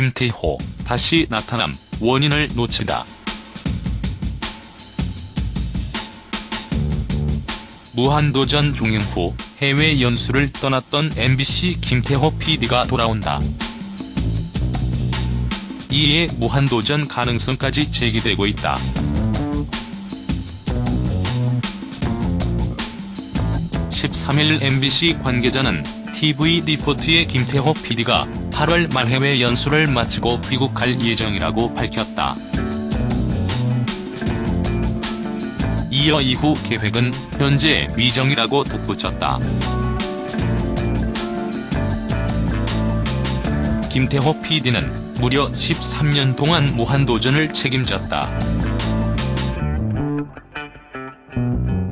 김태호 다시 나타남 원인을 놓치다. 무한도전 종영 후 해외 연수를 떠났던 MBC 김태호 PD가 돌아온다. 이에 무한도전 가능성까지 제기되고 있다. (13일) MBC 관계자는 TV 리포트의 김태호 PD가 8월 말 해외 연수를 마치고 귀국할 예정이라고 밝혔다. 이어 이후 계획은 현재 미정이라고 덧붙였다. 김태호 PD는 무려 13년 동안 무한도전을 책임졌다.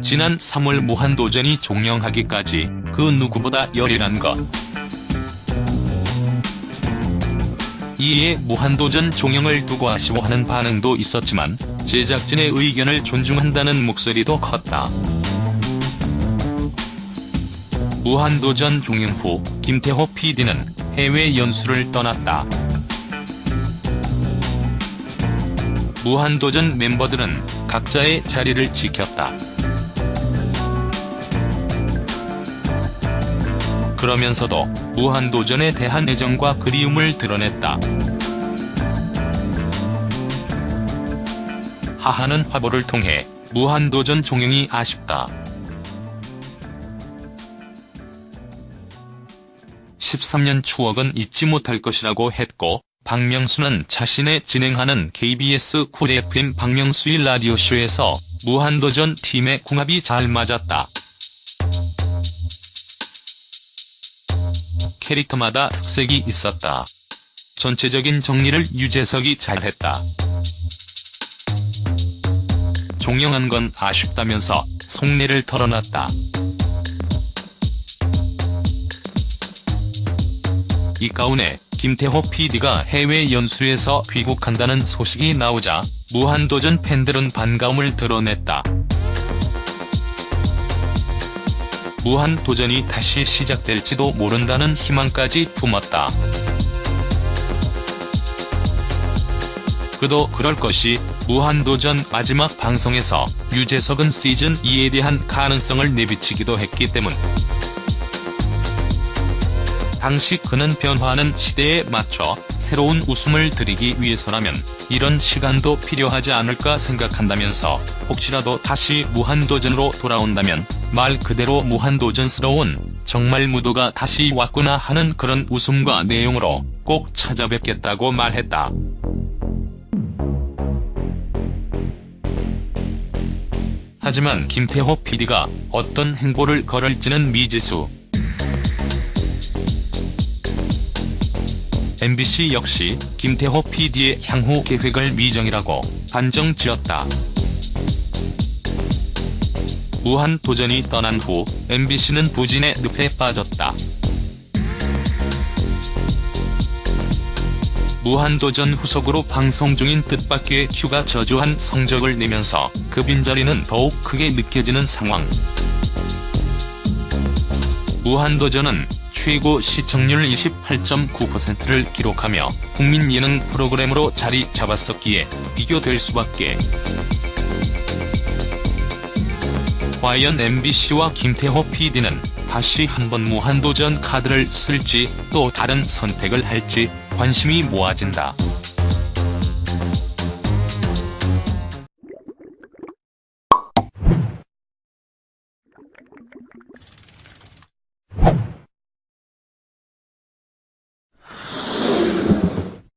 지난 3월 무한도전이 종영하기까지 그 누구보다 열일한 것. 이에 무한도전 종영을 두고 아쉬워하는 반응도 있었지만 제작진의 의견을 존중한다는 목소리도 컸다. 무한도전 종영 후 김태호 PD는 해외 연수를 떠났다. 무한도전 멤버들은 각자의 자리를 지켰다. 그러면서도 무한도전에 대한 애정과 그리움을 드러냈다. 하하는 화보를 통해 무한도전 종영이 아쉽다. 13년 추억은 잊지 못할 것이라고 했고 박명수는 자신의 진행하는 KBS 쿨 FM 박명수의 라디오쇼에서 무한도전 팀의 궁합이 잘 맞았다. 캐릭터마다 특색이 있었다. 전체적인 정리를 유재석이 잘했다. 종영한 건 아쉽다면서 속내를 털어놨다. 이 가운데 김태호 PD가 해외 연수에서 귀국한다는 소식이 나오자 무한도전 팬들은 반가움을 드러냈다. 무한도전이 다시 시작될지도 모른다는 희망까지 품었다. 그도 그럴 것이 무한도전 마지막 방송에서 유재석은 시즌2에 대한 가능성을 내비치기도 했기 때문. 당시 그는 변화하는 시대에 맞춰 새로운 웃음을 드리기 위해서라면 이런 시간도 필요하지 않을까 생각한다면서 혹시라도 다시 무한도전으로 돌아온다면 말 그대로 무한도전스러운 정말 무도가 다시 왔구나 하는 그런 웃음과 내용으로 꼭 찾아뵙겠다고 말했다. 하지만 김태호 PD가 어떤 행보를 걸을지는 미지수. MBC 역시 김태호 PD의 향후 계획을 미정이라고 단정 지었다. 무한도전이 떠난 후 MBC는 부진의 늪에 빠졌다. 무한도전 후속으로 방송 중인 뜻밖의 큐가 저조한 성적을 내면서 그 빈자리는 더욱 크게 느껴지는 상황. 무한도전은 최고 시청률 28.9%를 기록하며 국민 예능 프로그램으로 자리 잡았었기에 비교될 수밖에. 과연 MBC와 김태호 PD는 다시 한번 무한도전 카드를 쓸지 또 다른 선택을 할지 관심이 모아진다.